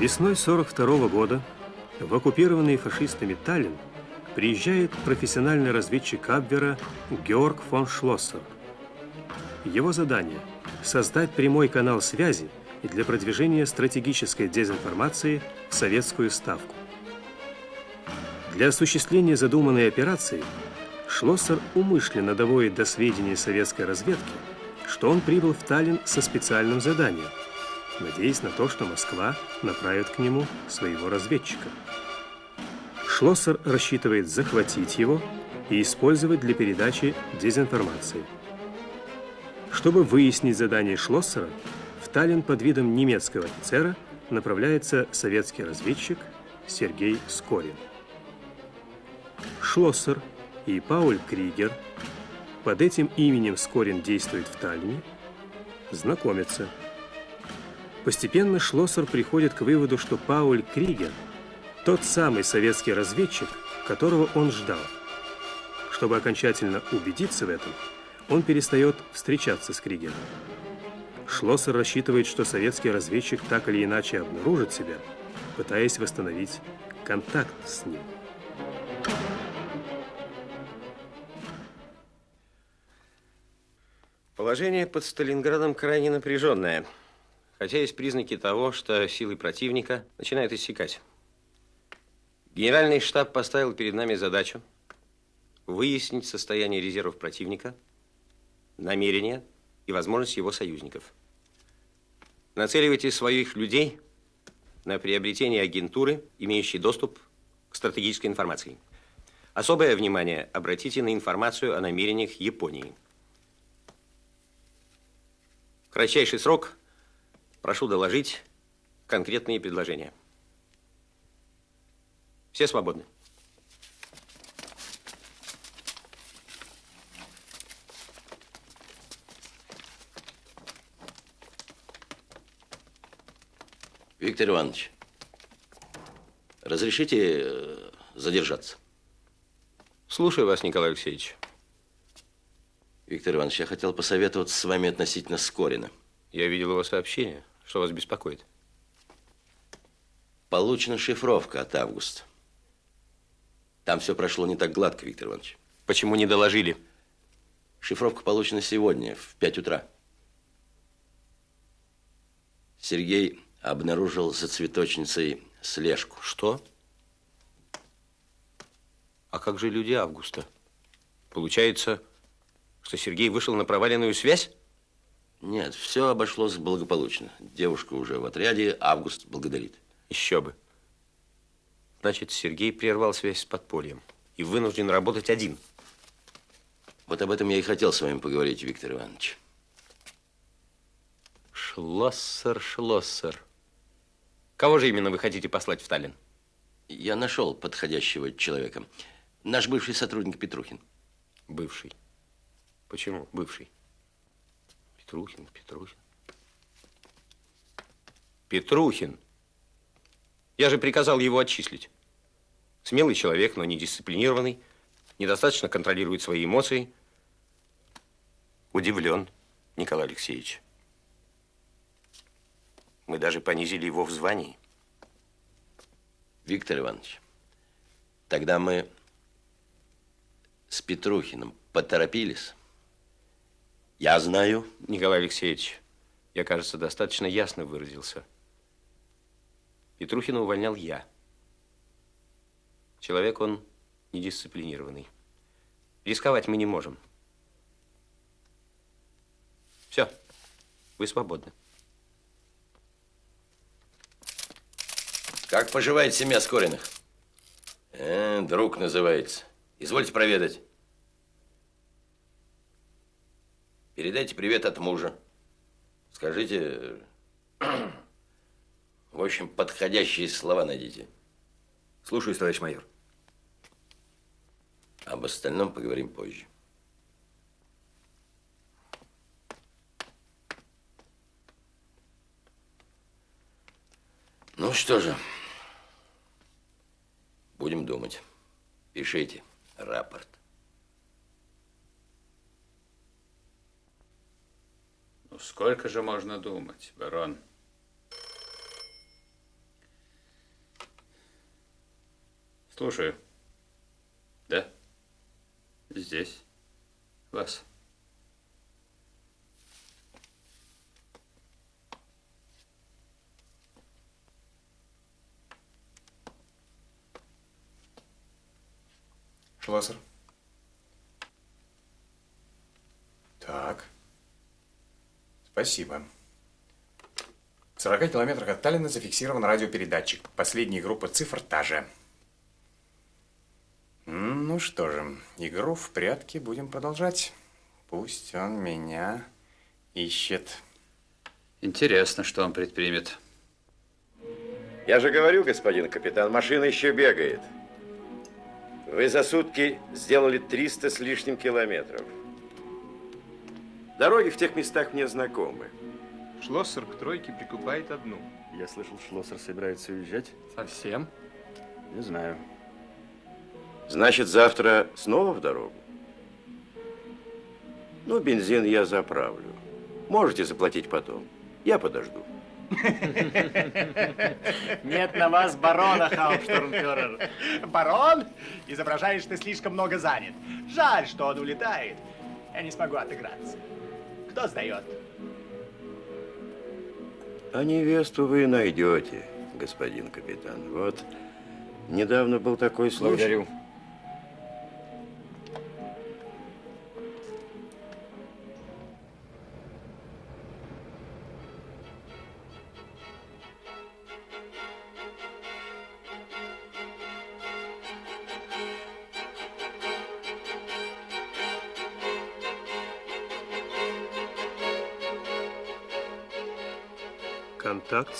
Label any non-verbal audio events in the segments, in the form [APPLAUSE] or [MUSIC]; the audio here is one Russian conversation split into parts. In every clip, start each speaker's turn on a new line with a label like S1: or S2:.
S1: Весной 42 года в оккупированный фашистами Таллин приезжает профессиональный разведчик Абвера Георг фон Шлоссер. Его задание – создать прямой канал связи для продвижения стратегической дезинформации в советскую ставку. Для осуществления задуманной операции Шлоссер умышленно доводит до сведения советской разведки, что он прибыл в Таллин со специальным заданием, надеясь на то, что Москва направит к нему своего разведчика. Шлоссер рассчитывает захватить его и использовать для передачи дезинформации. Чтобы выяснить задание Шлоссера, в Таллин под видом немецкого офицера направляется советский разведчик Сергей Скорин. Шлоссер и Пауль Кригер, под этим именем Скорин действует в Таллине, знакомятся. Постепенно Шлоссер приходит к выводу, что Пауль Кригер – тот самый советский разведчик, которого он ждал. Чтобы окончательно убедиться в этом, он перестает встречаться с Кригером. Шлоссер рассчитывает, что советский разведчик так или иначе обнаружит себя, пытаясь восстановить контакт с ним.
S2: Положение под Сталинградом крайне напряженное, хотя есть признаки того, что силы противника начинают иссякать. Генеральный штаб поставил перед нами задачу выяснить состояние резервов противника, намерения и возможность его союзников. Нацеливайте своих людей на приобретение агентуры, имеющей доступ к стратегической информации. Особое внимание обратите на информацию о намерениях Японии. В кратчайший срок прошу доложить конкретные предложения. Все свободны.
S3: Виктор Иванович, разрешите э, задержаться?
S2: Слушаю вас, Николай Алексеевич.
S3: Виктор Иванович, я хотел посоветоваться с вами относительно Скорина.
S2: Я видел его сообщение. Что вас беспокоит?
S3: Получена шифровка от Августа. Там все прошло не так гладко, Виктор Иванович.
S2: Почему не доложили?
S3: Шифровка получена сегодня, в 5 утра. Сергей обнаружил за цветочницей слежку.
S2: Что? А как же люди Августа? Получается, что Сергей вышел на проваленную связь?
S3: Нет, все обошлось благополучно. Девушка уже в отряде, Август благодарит.
S2: Еще бы. Значит, Сергей прервал связь с подпольем и вынужден работать один.
S3: Вот об этом я и хотел с вами поговорить, Виктор Иванович.
S2: Шлоссер, Шлоссер. Кого же именно вы хотите послать в Таллин?
S3: Я нашел подходящего человека. Наш бывший сотрудник Петрухин.
S2: Бывший. Почему бывший? Петрухин, Петрухин. Петрухин. Я же приказал его отчислить. Смелый человек, но недисциплинированный, недостаточно контролирует свои эмоции. Удивлен, Николай Алексеевич. Мы даже понизили его в звании.
S3: Виктор Иванович, тогда мы с Петрухиным поторопились. Я знаю.
S2: Николай Алексеевич, я, кажется, достаточно ясно выразился. Петрухина увольнял я. Человек он недисциплинированный. Рисковать мы не можем. Все, вы свободны.
S3: Как поживает семья Скориных? Э, друг называется. Извольте проведать. Передайте привет от мужа. Скажите, [CLEARS THROAT] в общем, подходящие слова найдите.
S2: Слушаюсь, товарищ майор.
S3: Об остальном поговорим позже. Ну что же, будем думать. Пишите рапорт.
S4: Ну, сколько же можно думать, барон? Слушаю. Да? Здесь. Вас.
S5: Шлассер. Так. Спасибо. В 40 километрах от Таллина зафиксирован радиопередатчик. Последняя группа цифр та же. Ну что же, игру в прятки будем продолжать. Пусть он меня ищет.
S4: Интересно, что он предпримет.
S6: Я же говорю, господин капитан, машина еще бегает. Вы за сутки сделали 300 с лишним километров. Дороги в тех местах мне знакомы.
S7: Шлоссер к тройке прикупает одну.
S8: Я слышал, Шлоссер собирается уезжать.
S7: Совсем?
S8: Не знаю.
S6: Значит, завтра снова в дорогу? Ну, бензин я заправлю. Можете заплатить потом. Я подожду.
S9: Нет на вас барона, Хаупштурмфюрер. Барон? Изображаешь, ты слишком много занят. Жаль, что он улетает. Я не смогу отыграться. Кто сдает?
S6: А невесту вы найдете, господин капитан. Вот недавно был такой случай.
S4: Благодарю.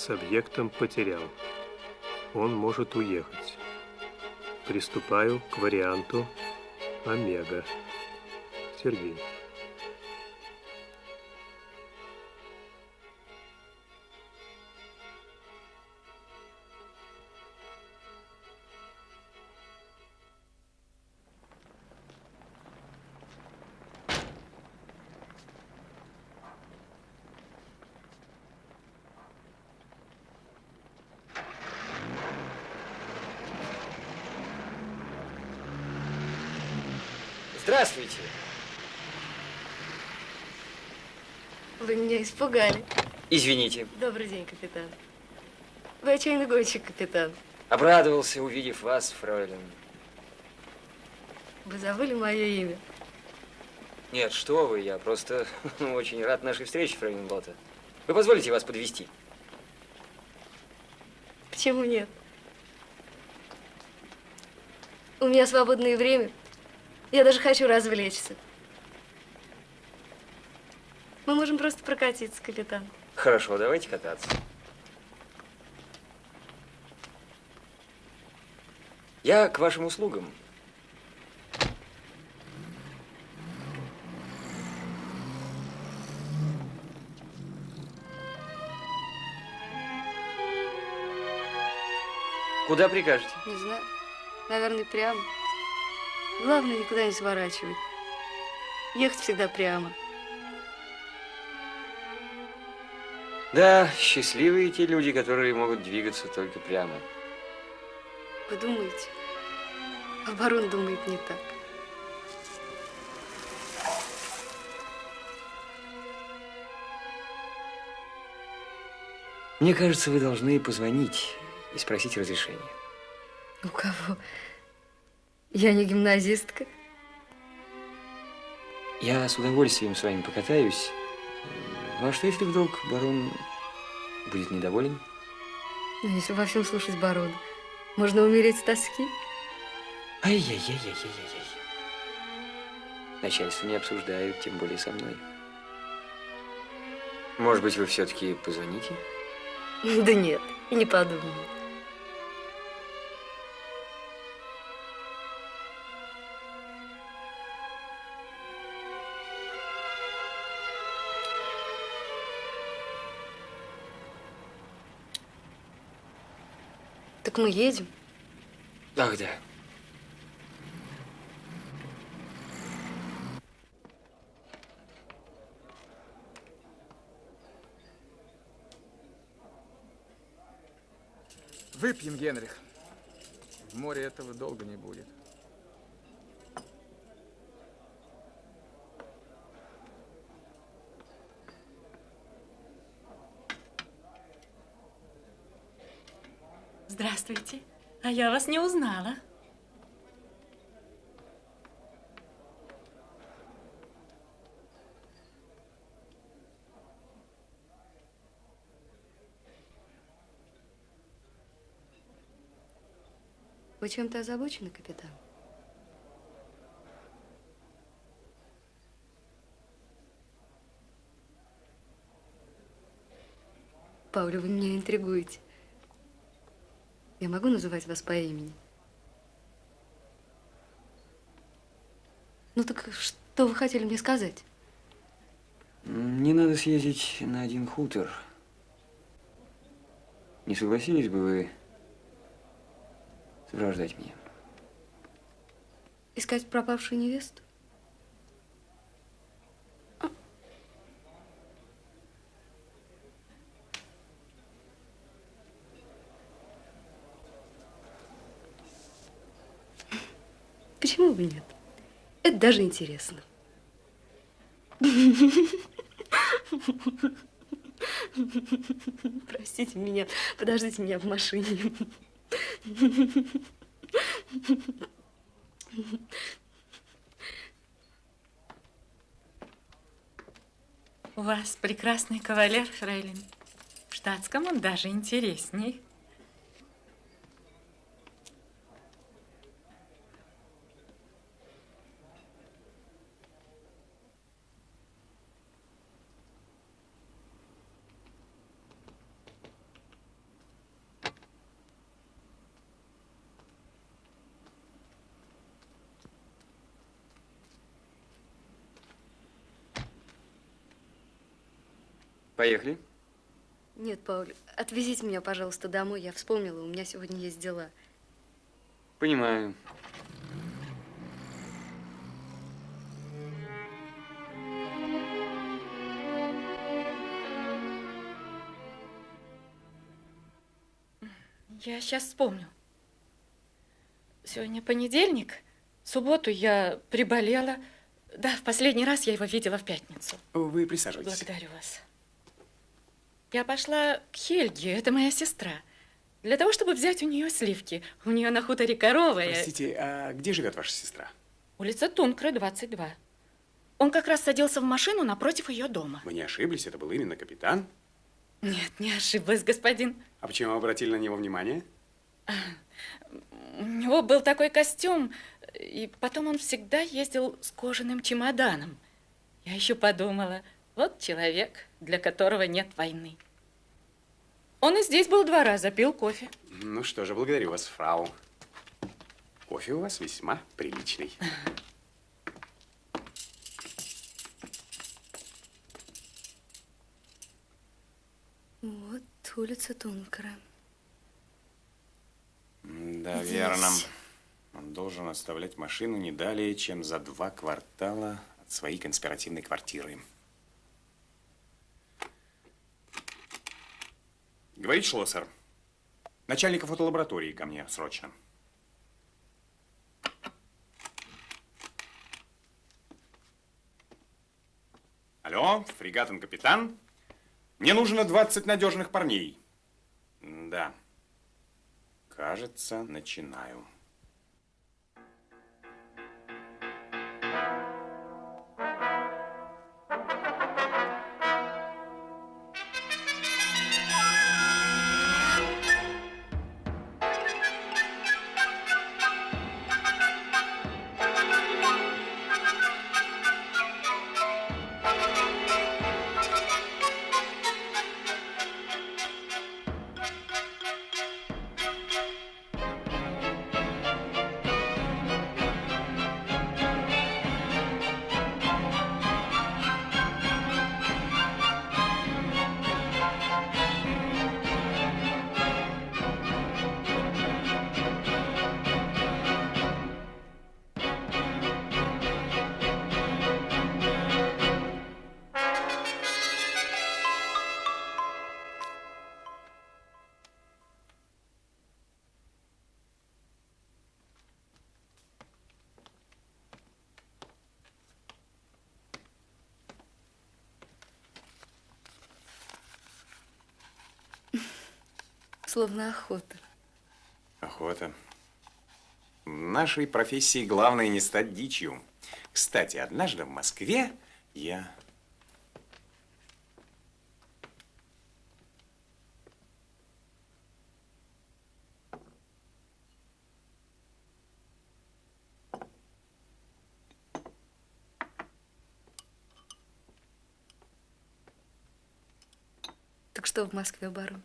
S1: С объектом потерял. Он может уехать. Приступаю к варианту Омега. Сергей.
S10: Меня испугали.
S11: Извините.
S10: Добрый день, капитан. Вы отчаянный гонщик, капитан.
S11: Обрадовался, увидев вас, фройлен.
S10: Вы забыли мое имя?
S11: Нет, что вы, я просто [LAUGHS] очень рад нашей встрече, фройлен Лота. Вы позволите вас подвести?
S10: Почему нет? У меня свободное время. Я даже хочу развлечься. Можем просто прокатиться, капитан.
S11: Хорошо, давайте кататься. Я к вашим услугам. Куда прикажете?
S10: Не знаю. Наверное, прямо. Главное, никуда не сворачивать. Ехать всегда прямо.
S11: Да, счастливые те люди, которые могут двигаться только прямо.
S10: Вы думаете? А барон думает не так.
S11: Мне кажется, вы должны позвонить и спросить разрешения.
S10: У кого? Я не гимназистка.
S11: Я с удовольствием с вами покатаюсь. Ну а что, если вдруг барон будет недоволен?
S10: Но если во всем слушать барона, можно умереть с тоски.
S11: Ай-яй-яй-яй-яй-яй. Начальство не обсуждают, тем более со мной. Может быть, вы все-таки позвоните?
S10: Да нет, и не подумаю. Так мы едем.
S11: Ах, да.
S7: Выпьем, Генрих. В море этого долго не будет.
S12: Здравствуйте. А я вас не узнала.
S10: Вы чем-то озабочены, капитан? Пауля, вы меня интригуете. Я могу называть вас по имени? Ну так что вы хотели мне сказать?
S13: Мне надо съездить на один хутор. Не согласились бы вы сопровождать меня?
S10: Искать пропавшую невесту? Почему бы нет? Это даже интересно. Простите меня, подождите меня в машине.
S12: У вас прекрасный кавалер, Фрейлин. В штатском он даже интересней.
S13: Поехали.
S10: Нет, Пауль, отвезите меня, пожалуйста, домой. Я вспомнила, у меня сегодня есть дела.
S13: Понимаю.
S12: Я сейчас вспомню. Сегодня понедельник. В субботу я приболела. Да, в последний раз я его видела в пятницу.
S5: Вы присаживайтесь.
S12: Благодарю вас. Я пошла к Хельге, это моя сестра, для того, чтобы взять у нее сливки. У нее на хуторе коровая.
S5: Простите, а где живет ваша сестра?
S12: Улица Тункра, 22. Он как раз садился в машину напротив ее дома.
S5: Вы не ошиблись, это был именно капитан?
S12: Нет, не ошиблась, господин.
S5: А почему обратили на него внимание?
S12: У него был такой костюм, и потом он всегда ездил с кожаным чемоданом. Я еще подумала, вот человек, для которого нет войны. Он и здесь был два раза, пил кофе.
S5: Ну что же, благодарю вас, фрау. Кофе у вас весьма приличный.
S10: Вот улица Тункра.
S5: Да,
S10: Здесь.
S5: верно. Он должен оставлять машину не далее, чем за два квартала от своей конспиративной квартиры. Говорит Шлоссер. Начальника фотолаборатории ко мне срочно. Алло, фрегатен капитан. Мне нужно 20 надежных парней. Да. Кажется, начинаю.
S10: Словно охота.
S5: Охота. В нашей профессии главное не стать дичью. Кстати, однажды в Москве я...
S10: Так что в Москве, барон?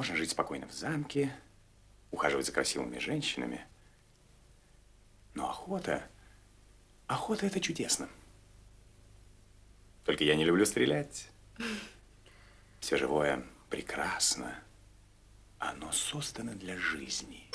S5: Можно жить спокойно в замке, ухаживать за красивыми женщинами. Но охота... Охота – это чудесно. Только я не люблю стрелять. Все живое прекрасно. Оно создано для жизни.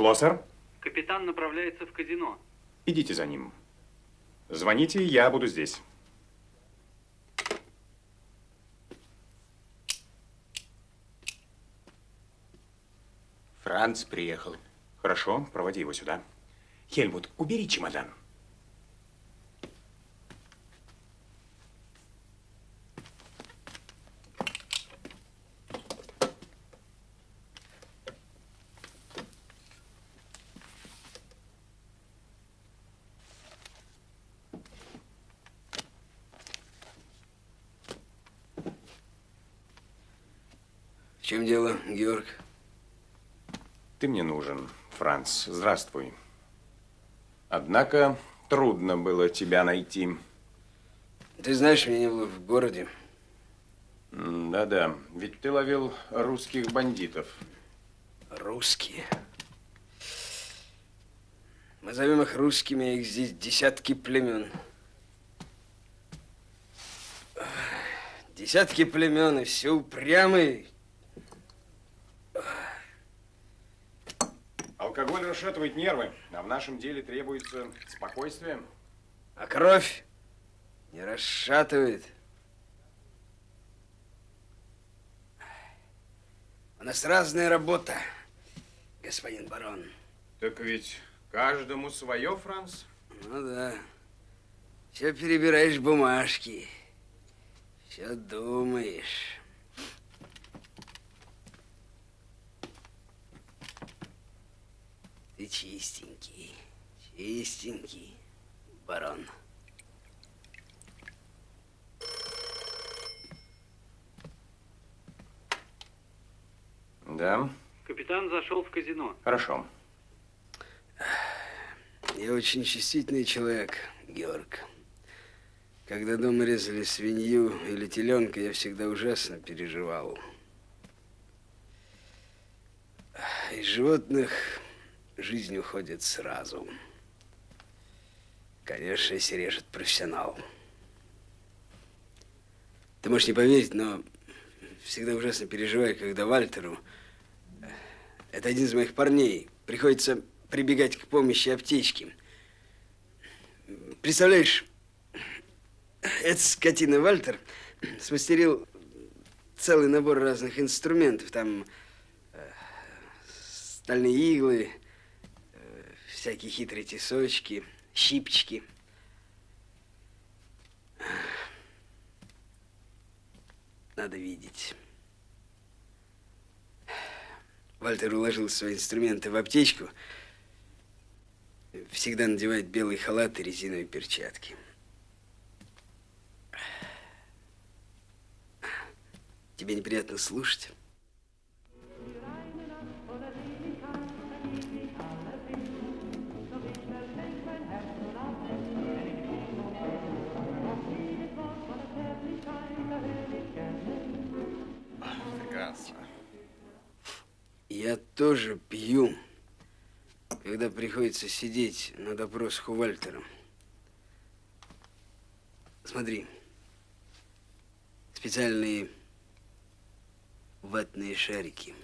S5: Шлоссер,
S14: Капитан направляется в казино.
S5: идите за ним. Звоните, я буду здесь.
S15: Франц приехал.
S5: Хорошо, проводи его сюда. Хельмут, убери чемодан.
S16: В чем дело, Георг?
S5: Ты мне нужен, Франц. Здравствуй. Однако трудно было тебя найти.
S16: Ты знаешь, меня не было в городе.
S5: Да-да, ведь ты ловил русских бандитов.
S16: Русские. Мы зовем их русскими, их здесь десятки племен. Десятки племен, и все упрямые.
S5: Расшатывает нервы, а в нашем деле требуется спокойствие.
S16: А кровь не расшатывает. У нас разная работа, господин барон.
S5: Так ведь каждому свое, Франц.
S16: Ну да. Все перебираешь бумажки. Все думаешь. Ты чистенький, чистенький, барон.
S5: Да,
S14: Капитан зашел в казино.
S5: хорошо.
S16: Я очень чувствительный человек, Георг. Когда дома резали свинью или теленка, я всегда ужасно переживал. Из животных жизнь уходит сразу. Конечно, если режет профессионал. Ты можешь не поверить, но всегда ужасно переживаю, когда Вальтеру, это один из моих парней, приходится прибегать к помощи аптечки. Представляешь, эта скотина Вальтер смастерил целый набор разных инструментов. Там э, стальные иглы, э, всякие хитрые тесочки, щипчики. Надо видеть. Вальтер уложил свои инструменты в аптечку. Всегда надевает белый халат и резиновые перчатки. Тебе неприятно слушать? Я тоже пью, когда приходится сидеть на допросах у Вальтера. Смотри, специальные ватные шарики.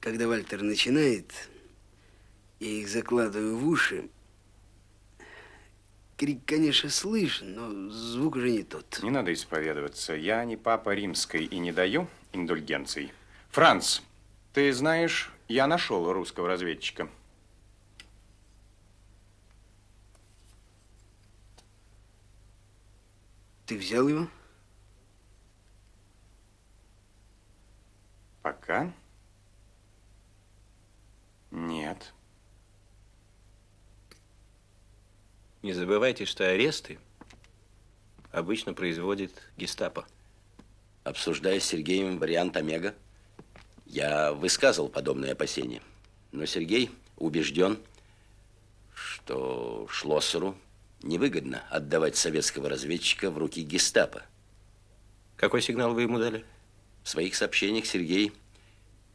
S16: Когда Вальтер начинает, я их закладываю в уши. Крик, конечно, слышен, но звук уже не тот.
S5: Не надо исповедоваться. Я не папа римской и не даю индульгенций. Франц, ты знаешь, я нашел русского разведчика.
S16: Ты взял его?
S5: Пока нет.
S2: Не забывайте, что аресты обычно производит гестапо.
S3: Обсуждая с Сергеем вариант Омега, я высказывал подобные опасения. Но Сергей убежден, что Шлоссеру невыгодно отдавать советского разведчика в руки гестапо.
S2: Какой сигнал вы ему дали?
S3: В своих сообщениях Сергей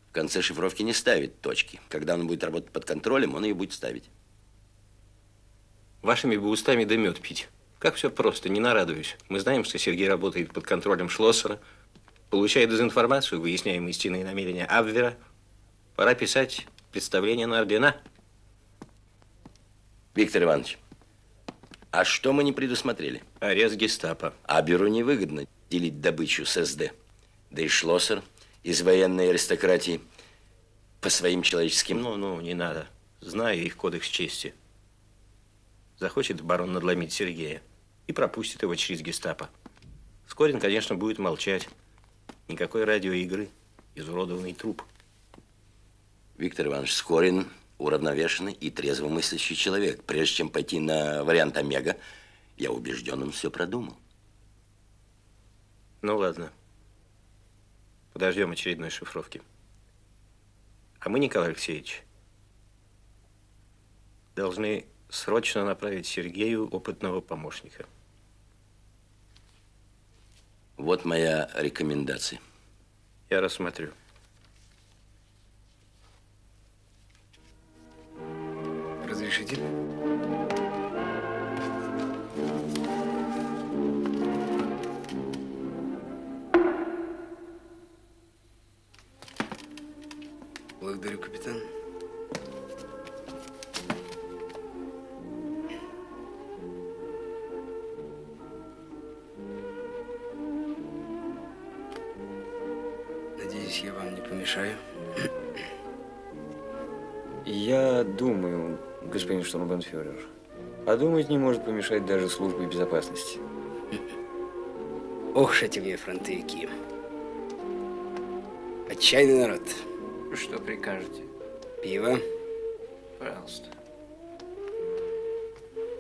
S3: в конце шифровки не ставит точки. Когда он будет работать под контролем, он ее будет ставить.
S2: Вашими бы устами да мед пить. Как все просто, не нарадуюсь. Мы знаем, что Сергей работает под контролем Шлоссера, получает дезинформацию, выясняем истинные намерения Абвера. Пора писать представление на ордена.
S3: Виктор Иванович, а что мы не предусмотрели?
S2: Арест гестапо.
S3: А бюро невыгодно делить добычу с СД. Да и Шлоссер из военной аристократии по своим человеческим...
S2: Ну-ну, не надо. Знаю их кодекс чести. Захочет барон надломить Сергея и пропустит его через гестапо. Скорин, конечно, будет молчать. Никакой радиоигры. Изуродованный труп.
S3: Виктор Иванович Скорин уравновешенный и трезвомыслящий человек. Прежде чем пойти на вариант Омега, я убежден, он все продумал.
S2: Ну, ладно. Подождем очередной шифровки. А мы, Николай Алексеевич, должны срочно направить Сергею опытного помощника.
S3: Вот моя рекомендация.
S2: Я рассмотрю.
S16: Разрешите? Благодарю, капитан. Надеюсь, я вам не помешаю.
S11: Я думаю, господин штурмбанфюрер, а думать не может помешать даже службе безопасности.
S16: Ох, мне фронтовики. Отчаянный народ.
S11: Что прикажете?
S16: Пиво.
S11: Пожалуйста.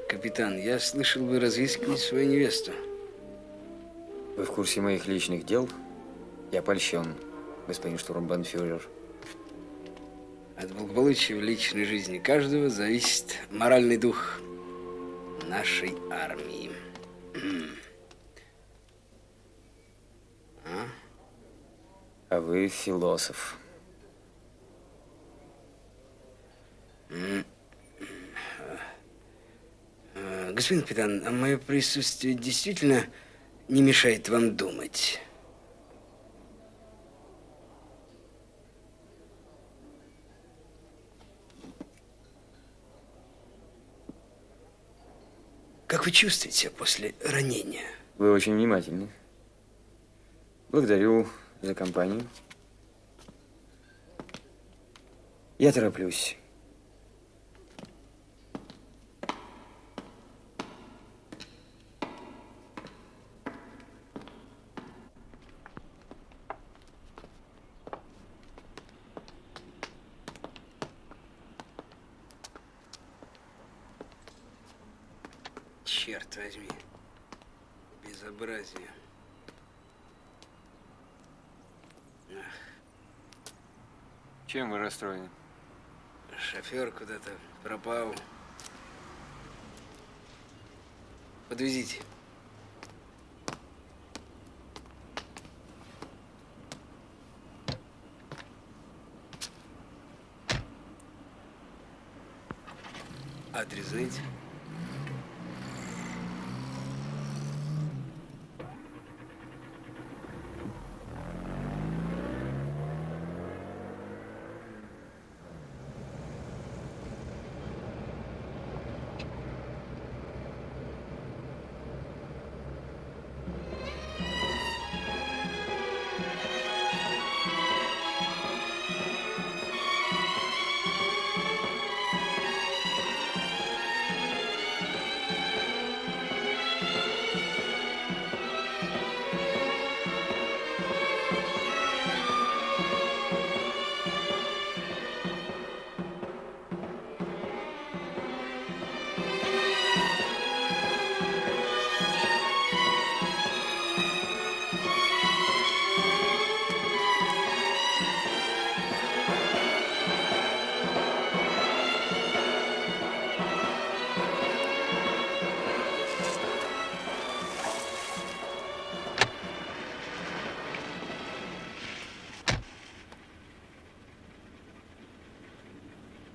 S16: Капитан, я слышал, вы разыскивали свою невесту.
S11: Вы в курсе моих личных дел? Я польщен, господин штурмбанфюрер.
S16: От благополучия в личной жизни каждого зависит моральный дух нашей армии. А?
S11: А вы философ.
S16: М. А, Господин капитан, а мое присутствие действительно не мешает вам думать? Как вы чувствуете себя после ранения?
S11: Вы очень внимательны. Благодарю за компанию. Я тороплюсь.
S16: Подвезите. Адрес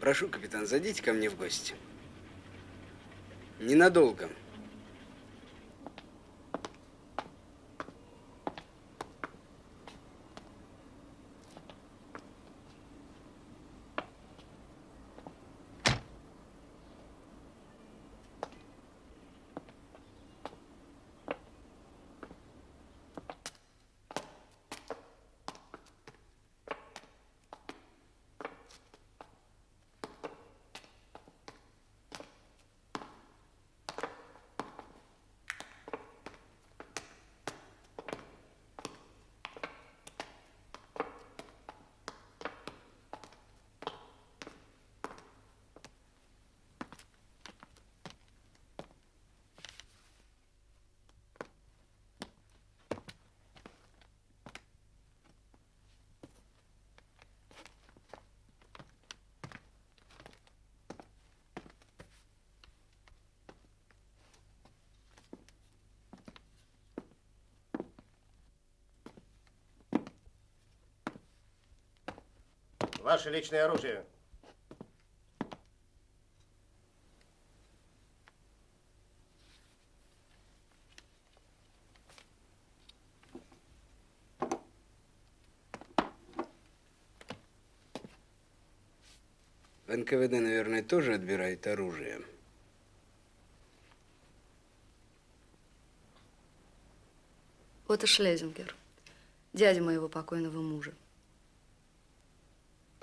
S16: Прошу, капитан, зайдите ко мне в гости. Ненадолго.
S15: Ваше личное оружие.
S16: В НКВД, наверное, тоже отбирают оружие.
S10: Вот и Шлезингер, дядя моего покойного мужа.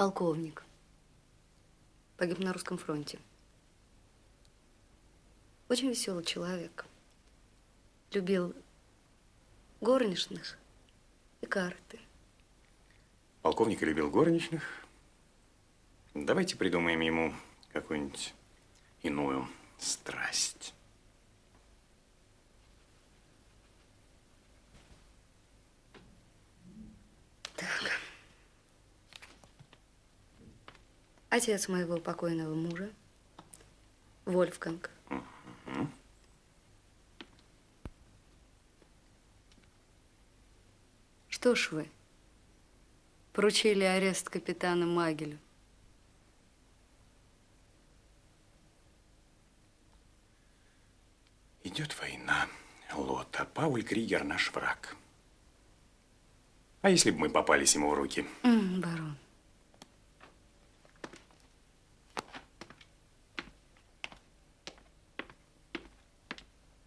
S10: Полковник. Погиб на русском фронте. Очень веселый человек. Любил горничных и карты.
S5: Полковник любил горничных. Давайте придумаем ему какую-нибудь иную страсть.
S10: Так. Отец моего покойного мужа, Вольфганг. Что ж вы, поручили арест капитана Магелю.
S5: Идет война, Лота. Пауль Кригер наш враг. А если бы мы попались ему в руки?
S10: Барон.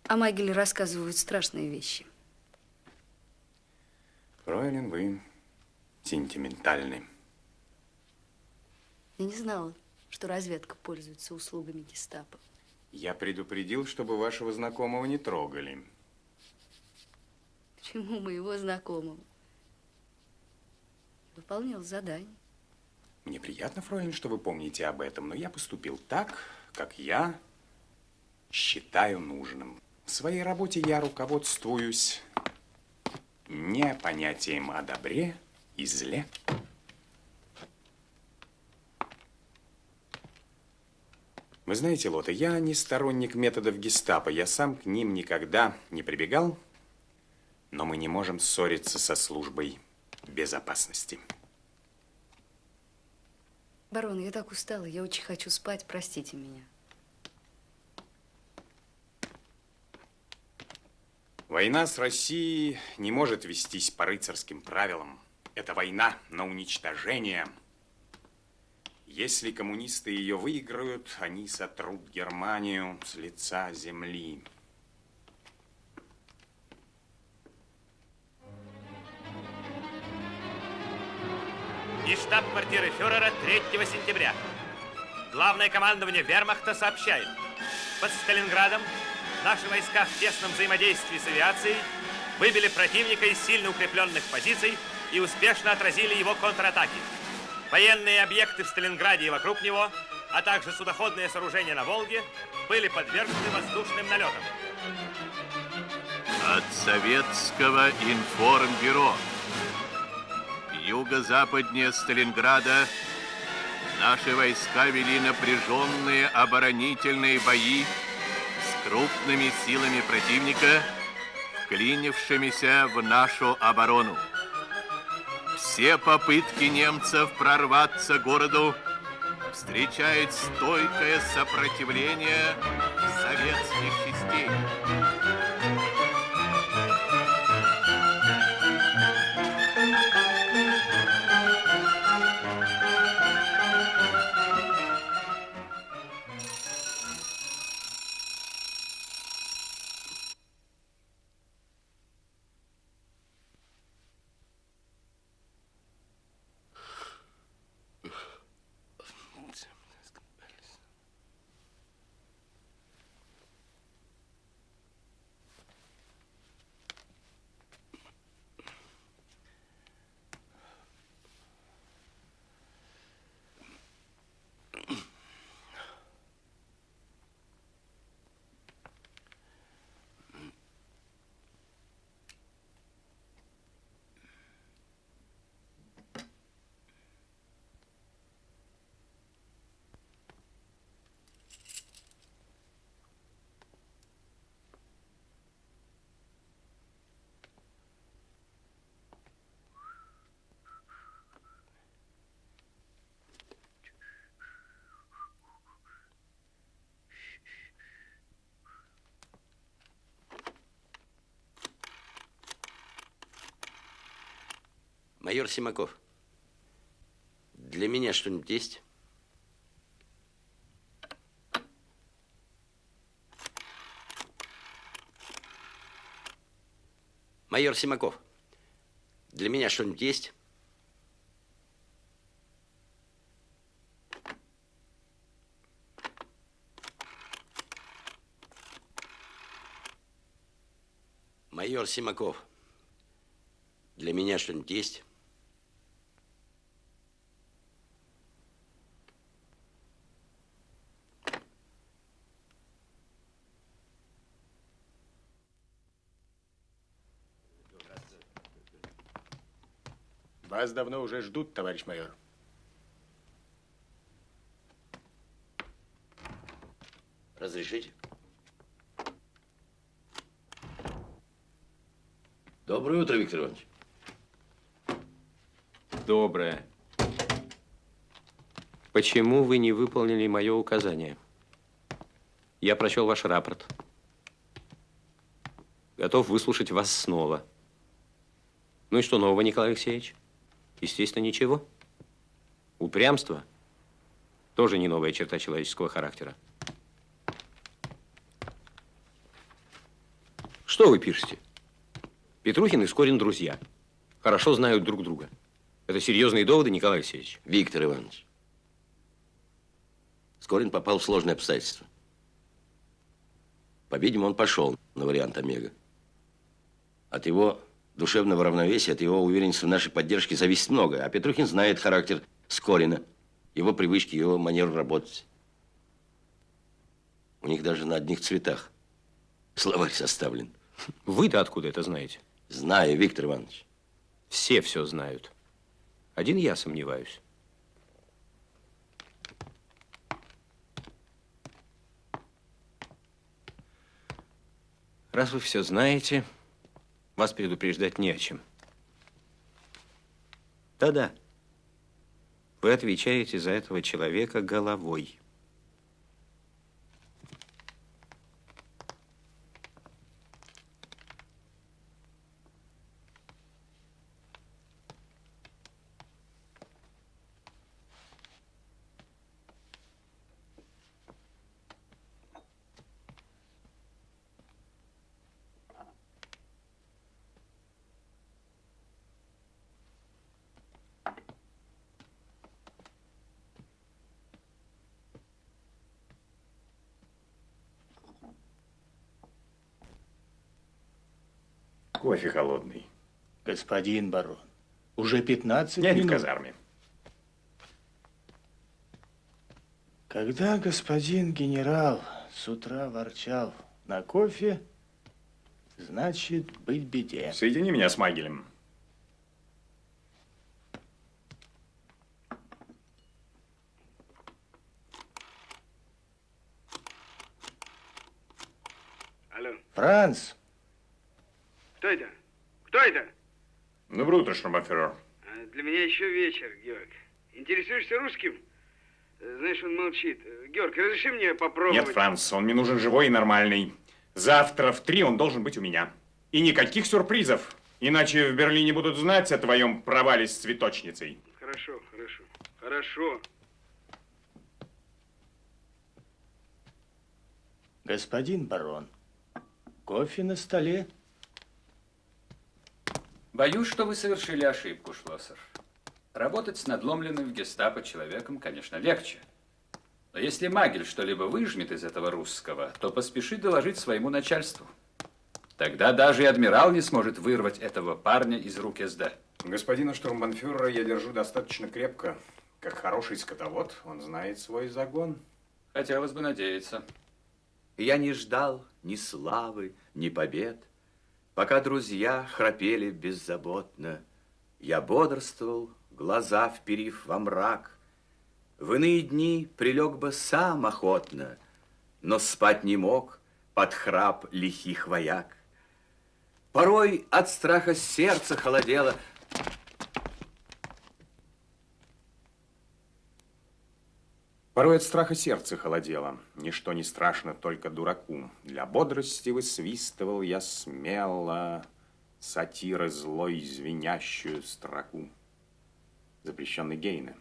S10: О Магеле рассказывают страшные вещи.
S5: Фройлен, вы сентиментальны.
S10: Я не знала, что разведка пользуется услугами гестапо.
S5: Я предупредил, чтобы вашего знакомого не трогали.
S10: Почему моего знакомого? Выполнял задание.
S5: Мне приятно, Фройлен, что вы помните об этом, но я поступил так, как я считаю нужным. В своей работе я руководствуюсь не понятием о добре и зле. Вы знаете, Лота, я не сторонник методов гестапо. Я сам к ним никогда не прибегал, но мы не можем ссориться со службой безопасности.
S10: Барон, я так устала, я очень хочу спать, простите меня.
S5: Война с Россией не может вестись по рыцарским правилам. Это война на уничтожение. Если коммунисты ее выиграют, они сотрут Германию с лица земли.
S17: Из штаб-квартиры фюрера 3 сентября. Главное командование вермахта сообщает. Под Сталинградом наши войска в тесном взаимодействии с авиацией выбили противника из сильно укрепленных позиций и успешно отразили его контратаки. Военные объекты в Сталинграде и вокруг него, а также судоходные сооружения на Волге были подвергнуты воздушным налетам.
S18: От советского информбюро. Юго-западнее Сталинграда наши войска вели напряженные оборонительные бои крупными силами противника, вклинившимися в нашу оборону. Все попытки немцев прорваться городу встречают стойкое сопротивление советских частей.
S3: Майор Симаков, для меня что-нибудь есть? Майор Симаков, для меня что-нибудь есть? Майор Симаков, для меня что-нибудь есть?
S19: Вас давно уже ждут, товарищ майор.
S3: Разрешите? Доброе утро, Виктор Иванович.
S2: Доброе. Почему вы не выполнили мое указание? Я прочел ваш рапорт. Готов выслушать вас снова. Ну и что нового, Николай Алексеевич? Естественно, ничего. Упрямство тоже не новая черта человеческого характера. Что вы пишете? Петрухин и Скорин друзья. Хорошо знают друг друга. Это серьезные доводы, Николай Алексеевич?
S3: Виктор Иванович, Скорин попал в сложные обстоятельства. По-видимому, он пошел на вариант Омега. От его душевного равновесия, от его уверенности в нашей поддержке зависит многое. А Петрухин знает характер Скорина, его привычки, его манеру работать. У них даже на одних цветах словарь составлен.
S2: Вы-то откуда это знаете?
S3: Знаю, Виктор Иванович.
S2: Все все знают. Один я сомневаюсь. Раз вы все знаете, вас предупреждать не о чем. Да-да. Вы отвечаете за этого человека головой.
S5: Кофе холодный.
S19: Господин барон, уже 15
S5: Я не в
S19: минут.
S5: казарме.
S19: Когда господин генерал с утра ворчал на кофе, значит, быть беде.
S5: Соедини меня с Магелем.
S16: Алло,
S19: Франц,
S16: кто это? Кто это?
S5: Доброе утро, штурмбанфюрер.
S16: А, Для меня еще вечер, Георг. Интересуешься русским? Э, Знаешь, он молчит. Э, Георг, разреши мне попробовать?
S5: Нет, Франц, он мне нужен живой и нормальный. Завтра в три он должен быть у меня. И никаких сюрпризов. Иначе в Берлине будут знать о твоем провале с цветочницей.
S16: Хорошо, хорошо, хорошо.
S19: господин барон, кофе на столе.
S4: Боюсь, что вы совершили ошибку, Шлоссер. Работать с надломленным в гестапо человеком, конечно, легче. Но если Магель что-либо выжмет из этого русского, то поспеши доложить своему начальству. Тогда даже и адмирал не сможет вырвать этого парня из рук СД.
S5: Господина штурмбанфюрера я держу достаточно крепко. Как хороший скотовод, он знает свой загон.
S4: Хотелось бы надеяться.
S15: Я не ждал ни славы, ни побед, Пока друзья храпели беззаботно. Я бодрствовал, глаза вперив во мрак. В иные дни прилег бы сам охотно, Но спать не мог под храп лихих вояк. Порой от страха сердце холодело,
S5: Порой от страха сердце холодело. Ничто не страшно только дураку. Для бодрости высвистывал я смело. сатиры злой звенящую строку, запрещенный Гейна.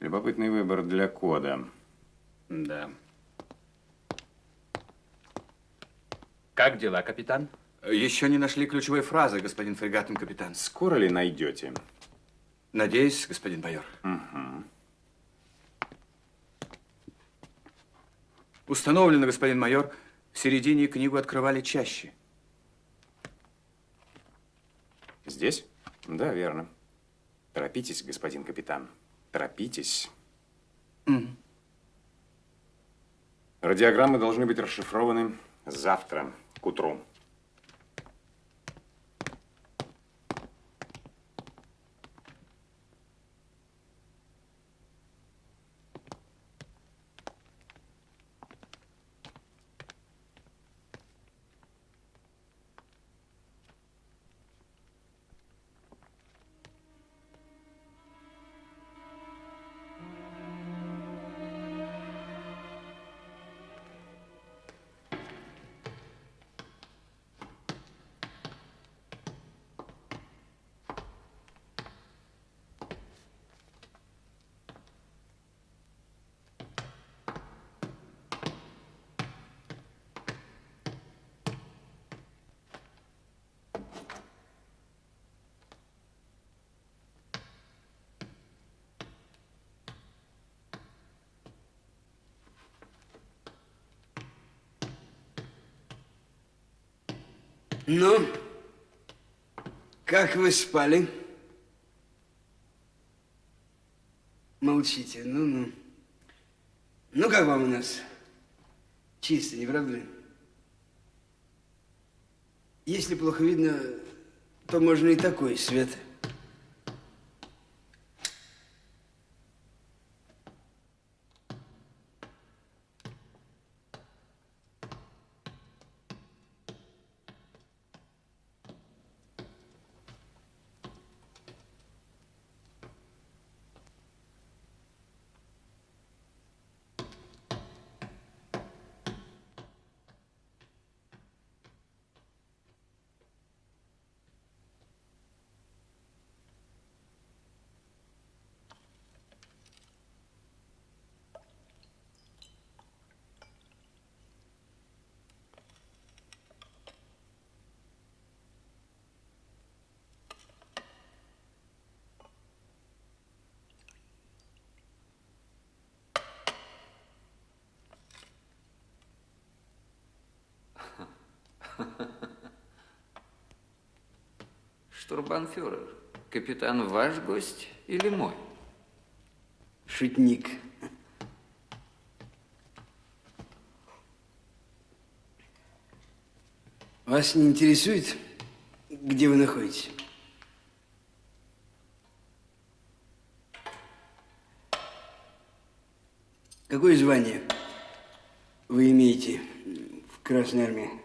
S5: Любопытный выбор для кода.
S4: Да. Как дела, капитан?
S15: Еще не нашли ключевой фразы, господин фрегатный капитан.
S5: Скоро ли найдете?
S15: Надеюсь, господин майор.
S5: Угу.
S15: Установлено, господин майор, в середине книгу открывали чаще.
S5: Здесь? Да, верно. Торопитесь, господин капитан. Торопитесь.
S15: Mm.
S5: Радиограммы должны быть расшифрованы завтра к утру.
S16: Ну, как вы спали? Молчите, ну-ну. Ну, как вам у нас? Чисто, не правда ли? Если плохо видно, то можно и такой свет.
S13: Штурбанфюрер, капитан ваш гость или мой?
S16: Шутник. Вас не интересует, где вы находитесь? Какое звание вы имеете в Красной Армии?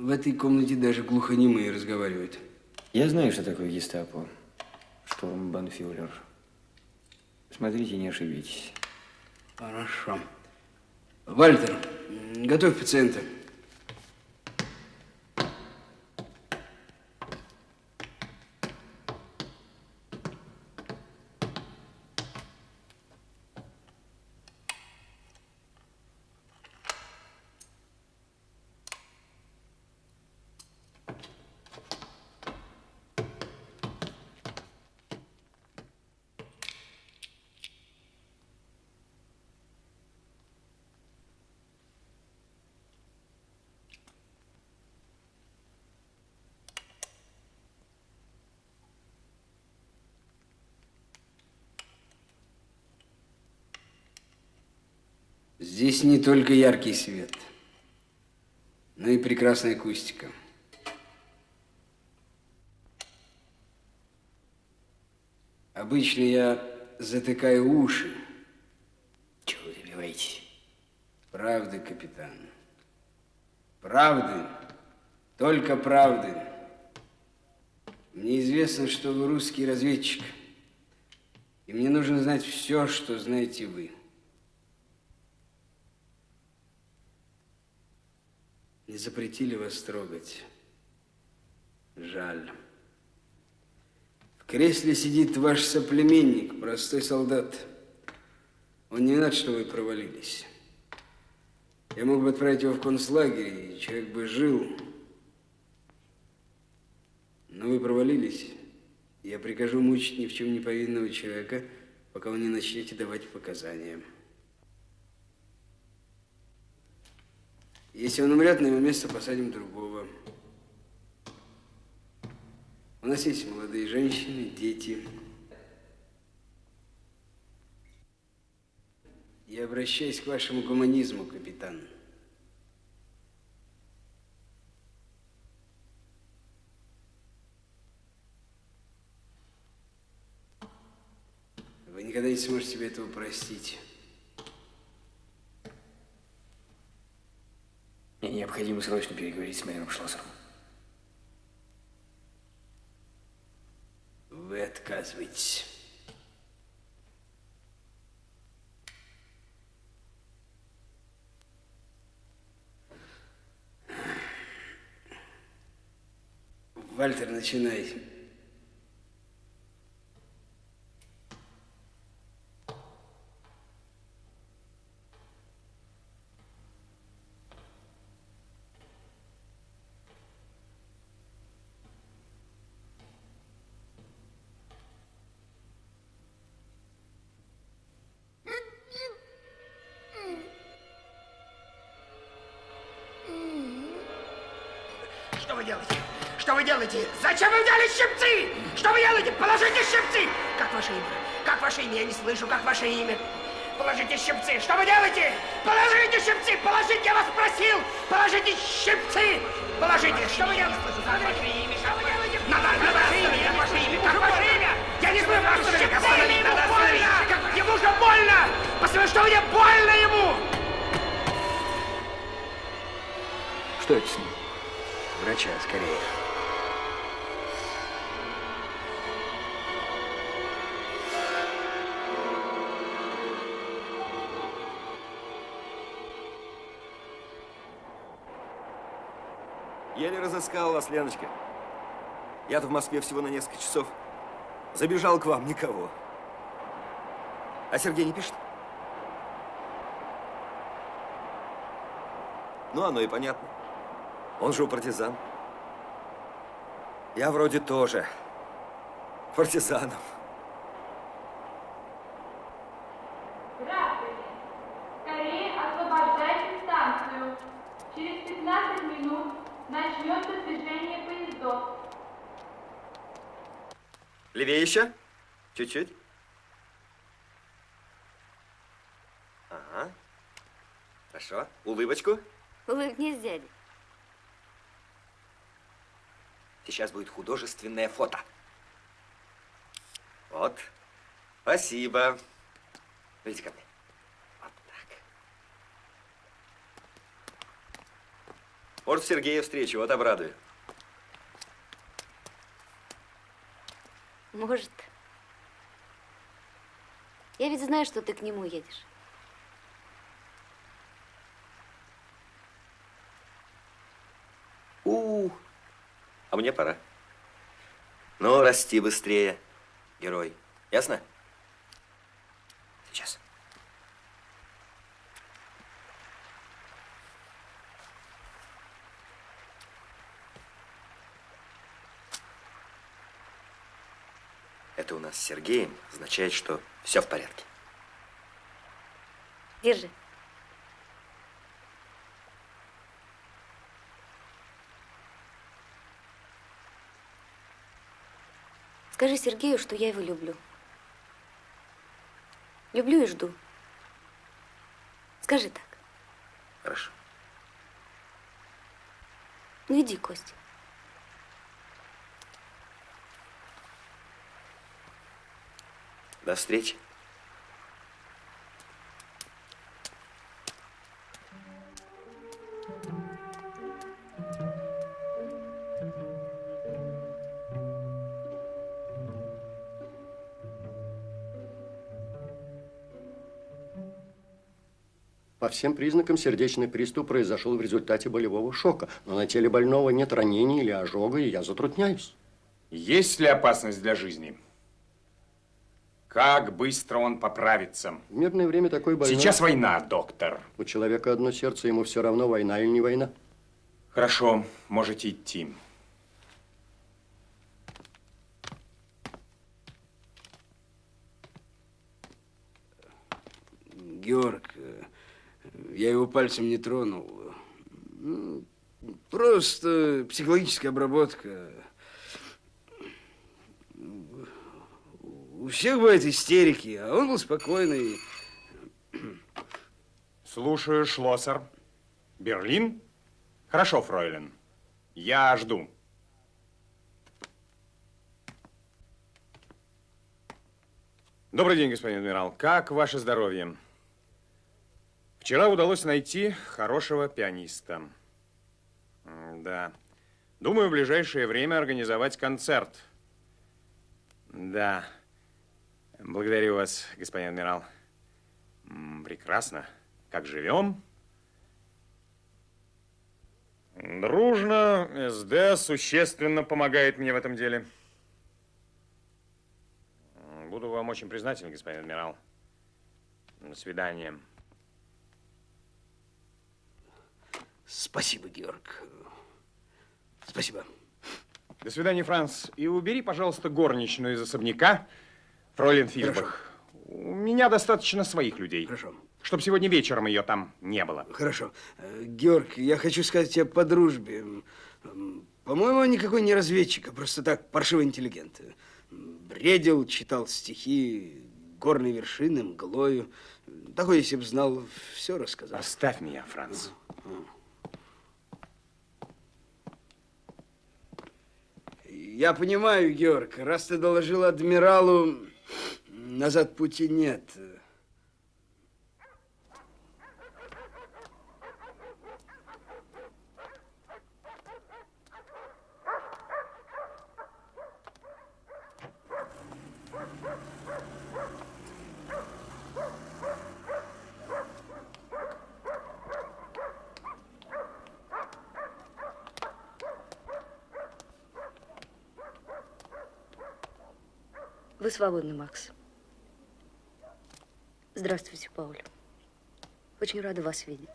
S16: В этой комнате даже глухонемые разговаривают.
S13: Я знаю, что такое гестапо. Штурмбанфюрер. Смотрите, не ошибитесь.
S16: Хорошо. Вальтер, готовь пациента. Здесь не только яркий свет, но и прекрасная акустика. Обычно я затыкаю уши. Чего вы добиваетесь? Правды, капитан. Правды. Только правды. Мне известно, что вы русский разведчик. И мне нужно знать все, что знаете вы. Не запретили вас трогать. Жаль. В кресле сидит ваш соплеменник, простой солдат. Он не рад, что вы провалились. Я мог бы отправить его в концлагерь, и человек бы жил. Но вы провалились. Я прикажу мучить ни в чем не повинного человека, пока вы не начнете давать показания. Если он умрет, на его место посадим другого. У нас есть молодые женщины, дети. Я обращаюсь к вашему гуманизму, капитан. Вы никогда не сможете себе этого простить.
S13: Мне необходимо срочно переговорить с майором Шлоссером.
S16: Вы отказываетесь. Вальтер, начинай.
S20: Слышу, как ваше имя. Положите щипцы! Что вы делаете? Положите щипцы! Положите, я вас просил! Положите щипцы! Положите! Что вы делаете?
S21: Леночка. Я-то в Москве всего на несколько часов. Забежал к вам, никого. А Сергей не пишет? Ну, оно и понятно. Он же у партизан. Я вроде тоже партизанов.
S22: Здравствуйте. Скорее освобождайте станцию. Через 15 минут начнется движение поездов.
S21: Левее еще? Чуть-чуть. Ага. Хорошо. Улыбочку.
S10: Улыбнись, дядя.
S21: Сейчас будет художественное фото. Вот. Спасибо. Идите ко мне. Вот так. Может, Сергея встречу, вот обрадую.
S10: Может. Я ведь знаю, что ты к нему едешь.
S21: У, а мне пора. Ну, расти быстрее, герой. Ясно? Сейчас. Нас с Сергеем означает, что все в порядке.
S10: Держи. Скажи Сергею, что я его люблю. Люблю и жду. Скажи так.
S21: Хорошо.
S10: Ну иди, Костя.
S21: До встречи.
S23: По всем признакам сердечный приступ произошел в результате болевого шока, но на теле больного нет ранений или ожога, и я затрудняюсь.
S5: Есть ли опасность для жизни? Как быстро он поправится?
S23: В мирное время такой больной...
S5: Сейчас война, доктор.
S23: У человека одно сердце, ему все равно, война или не война.
S5: Хорошо, можете идти.
S16: Георг, я его пальцем не тронул. Ну, Просто психологическая обработка. Всех бывают истерики, а он был спокойный.
S5: Слушаю, Шлоссер. Берлин? Хорошо, фройлен. Я жду. Добрый день, господин адмирал. Как ваше здоровье? Вчера удалось найти хорошего пианиста. Да. Думаю, в ближайшее время организовать концерт. Да. Благодарю вас, господин адмирал. Прекрасно. Как живем? Дружно. СД существенно помогает мне в этом деле. Буду вам очень признателен, господин адмирал. До свидания.
S16: Спасибо, Георг. Спасибо.
S5: До свидания, Франц. И убери, пожалуйста, горничную из особняка, фройлен Фишбах. У меня достаточно своих людей.
S16: Хорошо.
S5: Чтобы сегодня вечером ее там не было.
S16: Хорошо. Э, Георг, я хочу сказать тебе по дружбе. По-моему, он никакой не разведчик, а просто так паршивый интеллигент. Бредил, читал стихи, горные вершины, мглою. Такой, если бы знал, все рассказал.
S5: Оставь меня, Франц.
S16: Я понимаю, Георг, раз ты доложил адмиралу, назад пути нет.
S10: Вы свободны, Макс. Здравствуйте, Пауль. Очень рада вас видеть.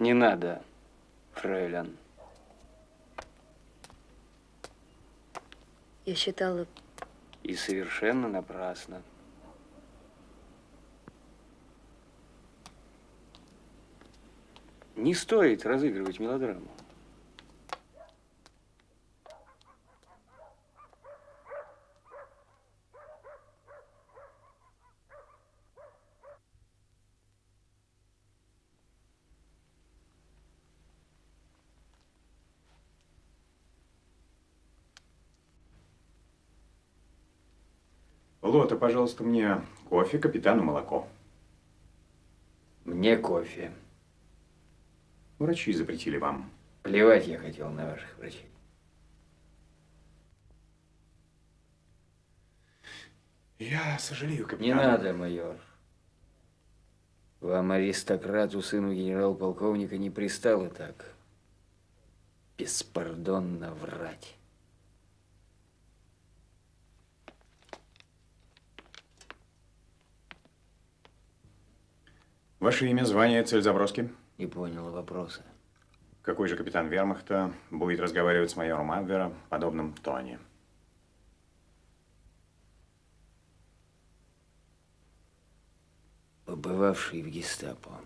S13: Не надо, фрейлин.
S10: Я считала,
S13: И совершенно напрасно. Не стоит разыгрывать мелодраму.
S5: Лота, пожалуйста, мне кофе, капитану молоко.
S13: Мне кофе.
S5: Врачи запретили вам.
S13: Плевать я хотел на ваших врачей.
S5: Я сожалею,
S13: Не
S5: капитан.
S13: надо, майор. Вам, аристократу, сыну генерал-полковника, не пристало так беспардонно врать.
S5: Ваше имя, звание, цель заброски?
S13: Не понял вопроса.
S5: Какой же капитан вермахта будет разговаривать с майором Абвера в подобном тоне?
S13: Побывавший в гестапо.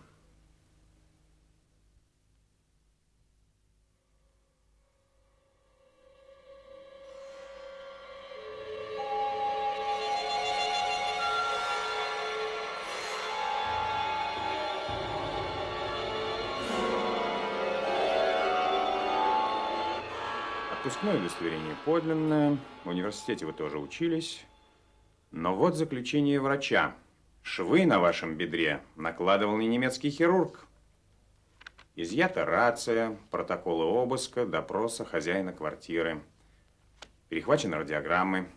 S5: Отпускное удостоверение подлинное. В университете вы тоже учились. Но вот заключение врача. Швы на вашем бедре накладывал не немецкий хирург. Изъята рация, протоколы обыска, допроса хозяина квартиры. Перехвачены радиограммы.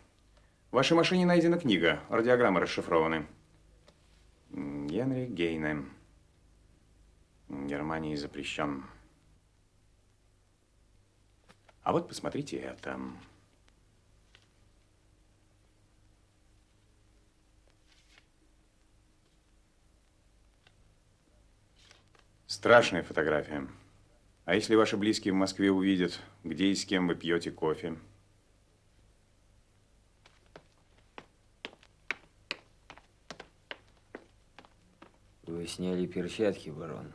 S5: В вашей машине найдена книга, радиограммы расшифрованы. Генри Гейне. Германии запрещен. А вот посмотрите это. Страшная фотография. А если ваши близкие в Москве увидят, где и с кем вы пьете кофе?
S11: Вы сняли перчатки, барон.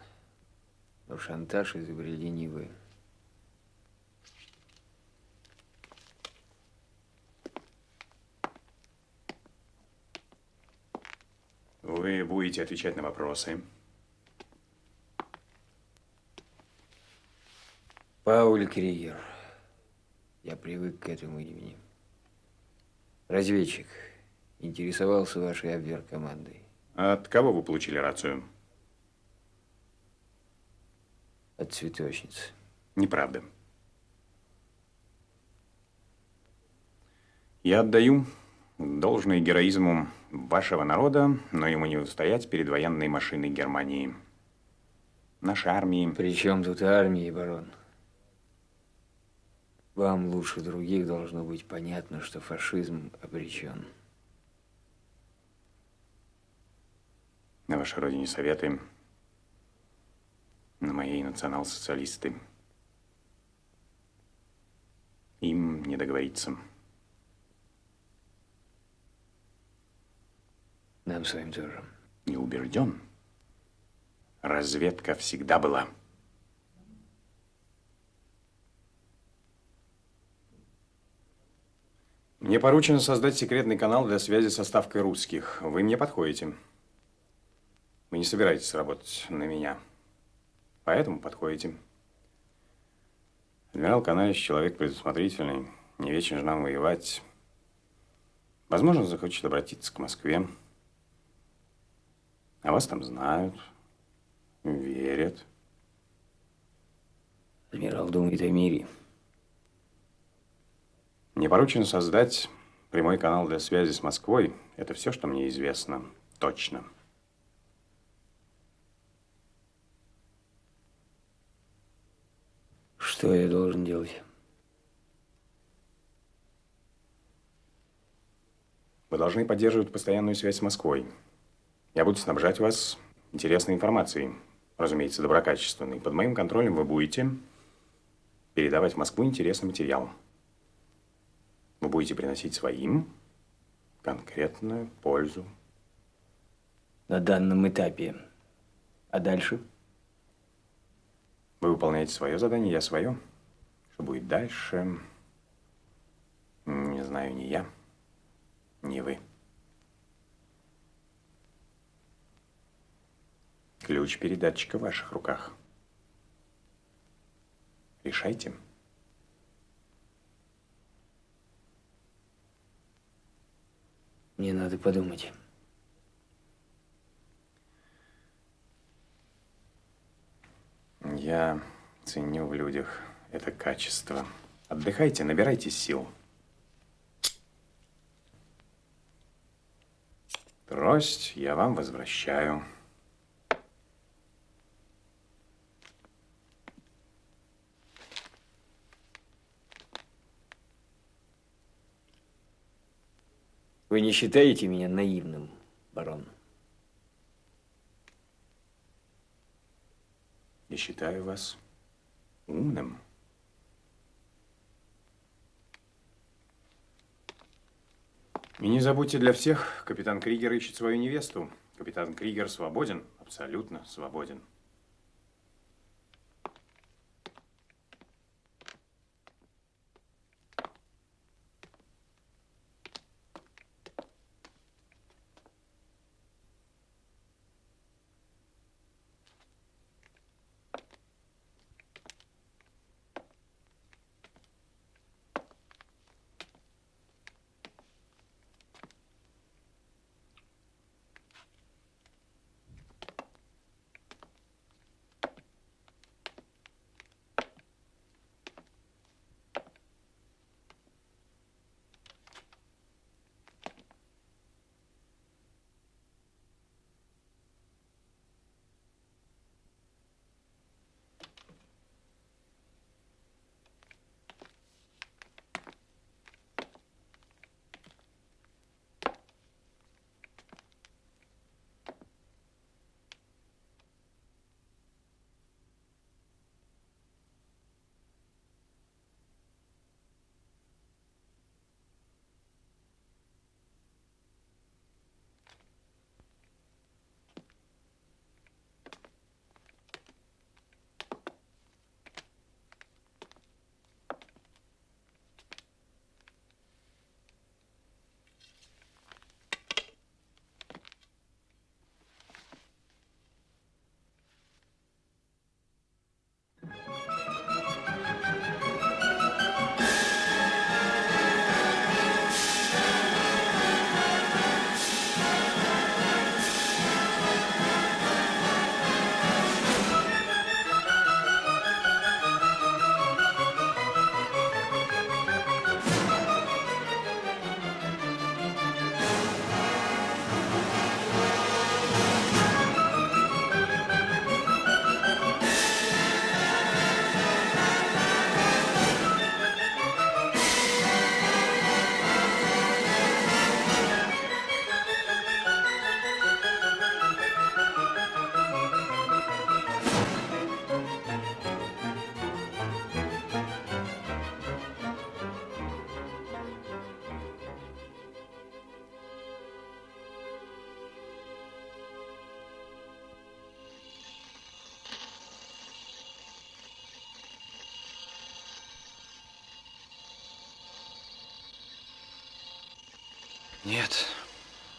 S11: Но шантаж изобрели не вы.
S5: Вы будете отвечать на вопросы.
S11: Пауль Кригер. Я привык к этому имени. Разведчик. Интересовался вашей обвер-командой.
S5: От кого вы получили рацию?
S11: От цветочницы.
S5: Неправда. Я отдаю должное героизму вашего народа, но ему не устоять перед военной машиной Германии. Нашей армии...
S11: При чем тут армия, барон? Вам лучше других должно быть понятно, что фашизм обречен.
S5: На вашей родине советы, на моей национал-социалисты. Им не договориться.
S11: Нам с вами тоже.
S5: Не убежден. Разведка всегда была. Мне поручено создать секретный канал для связи со ставкой русских. Вы мне подходите. Вы не собираетесь работать на меня. Поэтому подходите. Адмирал Канаевич человек предусмотрительный, не вечен же нам воевать. Возможно, захочет обратиться к Москве. А вас там знают, верят.
S11: Адмирал думает о мире.
S5: Мне поручено создать прямой канал для связи с Москвой. Это все, что мне известно. Точно.
S11: Что я должен делать?
S5: Вы должны поддерживать постоянную связь с Москвой. Я буду снабжать вас интересной информацией, разумеется, доброкачественной. Под моим контролем вы будете передавать в Москву интересный материал. Вы будете приносить своим конкретную пользу.
S11: На данном этапе. А дальше?
S5: Вы выполняете свое задание, я свое. Что будет дальше, не знаю ни я, ни вы. Ключ передатчика в ваших руках. Решайте.
S11: Мне надо подумать.
S5: Я ценю в людях это качество. Отдыхайте, набирайтесь сил. Трость я вам возвращаю.
S11: Вы не считаете меня наивным, барон?
S5: Я считаю вас умным. И не забудьте для всех, капитан Кригер ищет свою невесту. Капитан Кригер свободен, абсолютно свободен.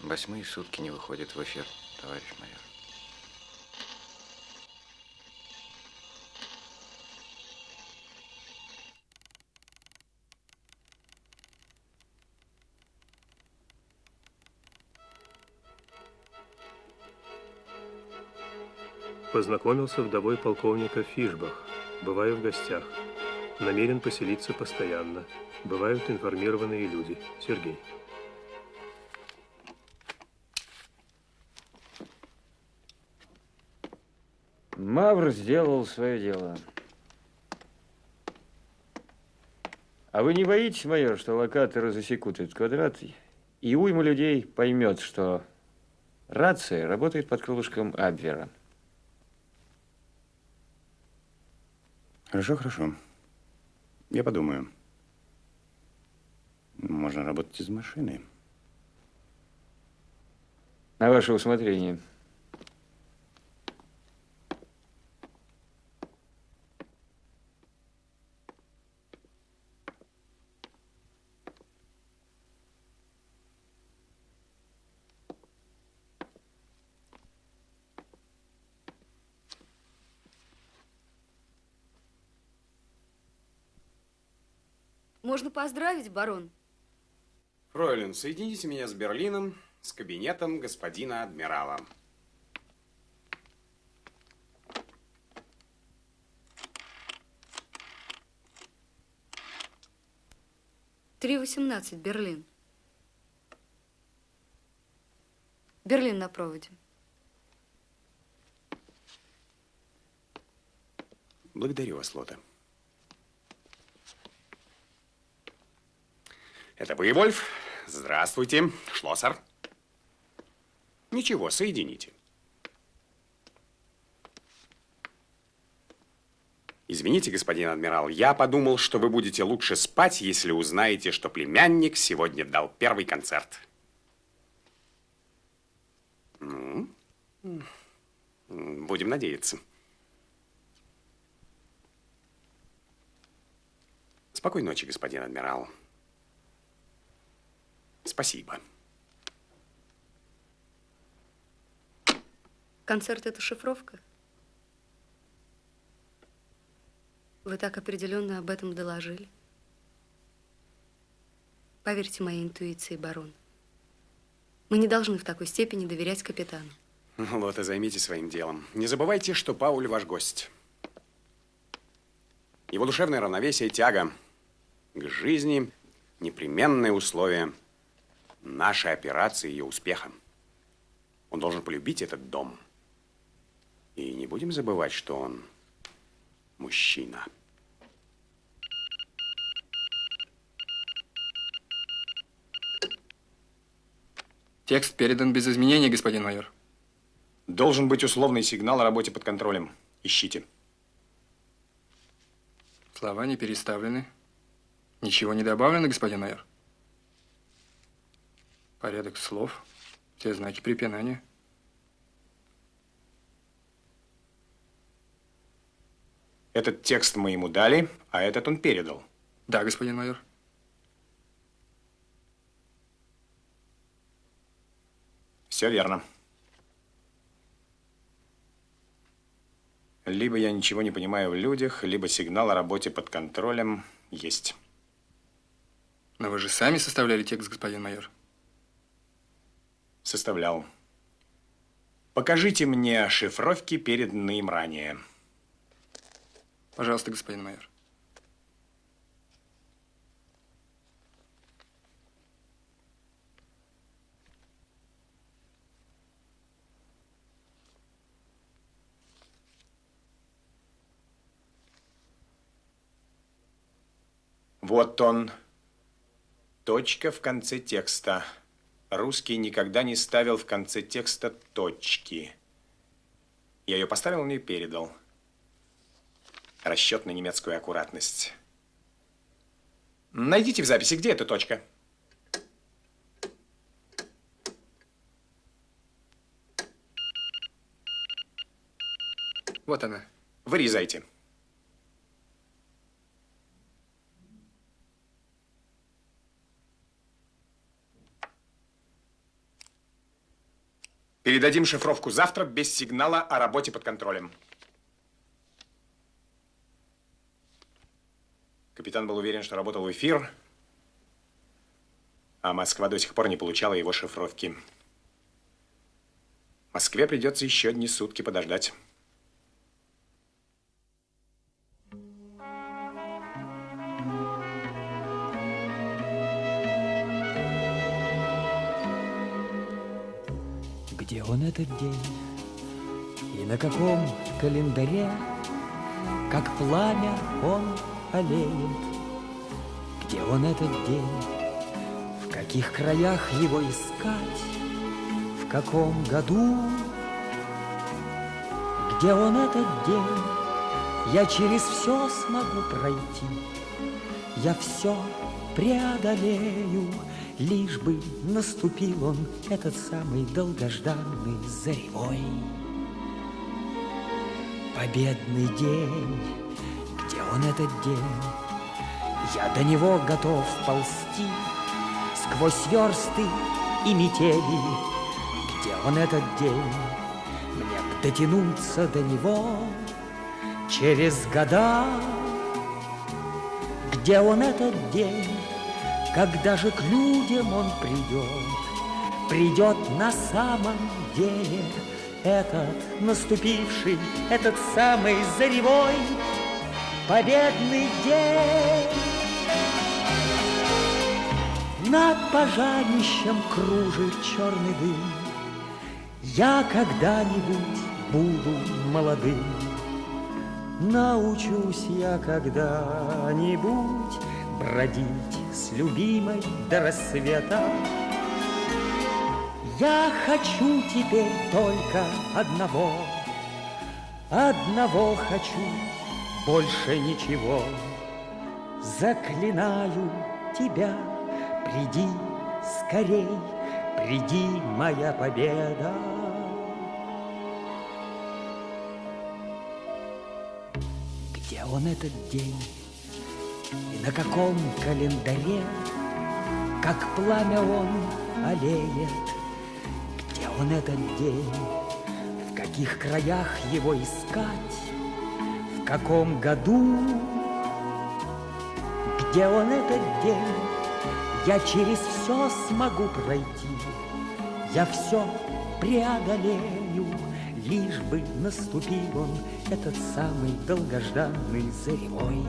S15: Восьмые сутки не выходит в эфир, товарищ майор.
S1: Познакомился вдовой полковника Фишбах. Бываю в гостях. Намерен поселиться постоянно. Бывают информированные люди. Сергей.
S13: Мавр сделал свое дело. А вы не боитесь, майор, что локаторы засекут этот квадрат, и уйма людей поймет, что рация работает под крылышком Абвера?
S5: Хорошо, хорошо. Я подумаю. Можно работать из машины.
S13: На ваше усмотрение.
S10: Можно поздравить, барон?
S5: Фройлен, соедините меня с Берлином, с кабинетом господина адмирала.
S10: Три восемнадцать, Берлин. Берлин на проводе.
S5: Благодарю вас, Лота. Это вы, Вольф? Здравствуйте, Шлоссер. Ничего, соедините. Извините, господин адмирал, я подумал, что вы будете лучше спать, если узнаете, что племянник сегодня дал первый концерт. Ну, будем надеяться. Спокойной ночи, господин адмирал. Спасибо.
S10: Концерт – это шифровка? Вы так определенно об этом доложили. Поверьте моей интуиции, барон. Мы не должны в такой степени доверять капитану.
S5: Ну, вот и займитесь своим делом. Не забывайте, что Пауль ваш гость. Его душевное равновесие, тяга к жизни – непременное условие – нашей операции и ее успеха. Он должен полюбить этот дом. И не будем забывать, что он мужчина.
S24: Текст передан без изменений, господин майор.
S5: Должен быть условный сигнал о работе под контролем. Ищите.
S24: Слова не переставлены. Ничего не добавлено, господин майор. Порядок слов, все знаки препинания.
S5: Этот текст мы ему дали, а этот он передал.
S24: Да, господин майор.
S5: Все верно. Либо я ничего не понимаю в людях, либо сигнал о работе под контролем есть.
S24: Но вы же сами составляли текст, господин майор.
S5: Составлял. Покажите мне шифровки, переданные им ранее.
S24: Пожалуйста, господин майор.
S5: Вот он. Точка в конце текста. Русский никогда не ставил в конце текста точки. Я ее поставил, он ее передал. Расчет на немецкую аккуратность. Найдите в записи, где эта точка.
S24: Вот она.
S5: Вырезайте. Передадим шифровку завтра без сигнала о работе под контролем. Капитан был уверен, что работал эфир, а Москва до сих пор не получала его шифровки. Москве придется еще одни сутки подождать.
S11: Он этот день? И на каком календаре, Как пламя он олеет? Где он этот день? В каких краях его искать? В каком году? Где он этот день? Я через все смогу пройти, Я все преодолею, Лишь бы наступил он, этот самый долгожданный заревой. Победный день, где он этот день? Я до него готов ползти Сквозь версты и метели. Где он этот день? Мне б дотянуться до него Через года. Где он этот день? Когда же к людям он придет, Придет на самом деле Этот наступивший, этот самый заревой Победный день. Над пожарищем кружит черный дым. Я когда-нибудь буду молодым. Научусь я когда-нибудь бродить с любимой до рассвета. Я хочу теперь только одного, одного хочу, больше ничего. Заклинаю тебя, приди скорей, приди, моя победа. Где он этот день? И на каком календаре, как пламя он олеет, где он этот день, в каких краях его искать, в каком году, где он этот день, я через все смогу пройти, я все преодолею, лишь бы наступил он, этот самый долгожданный заревой.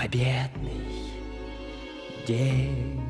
S11: Победный день.